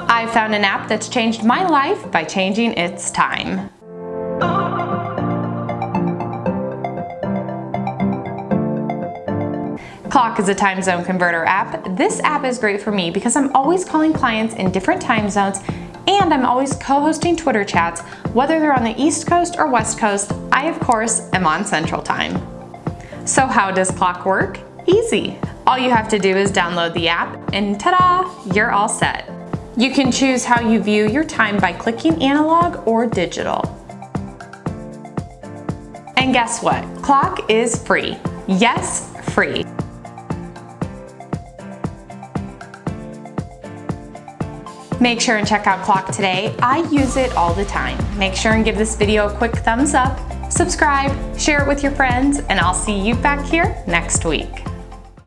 I found an app that's changed my life by changing its time. Clock is a time zone converter app. This app is great for me because I'm always calling clients in different time zones and I'm always co-hosting Twitter chats, whether they're on the East Coast or West Coast, I of course am on Central Time. So how does Clock work? Easy. All you have to do is download the app and ta-da, you're all set. You can choose how you view your time by clicking analog or digital. And guess what? Clock is free. Yes, free. Make sure and check out Clock today. I use it all the time. Make sure and give this video a quick thumbs up, subscribe, share it with your friends, and I'll see you back here next week.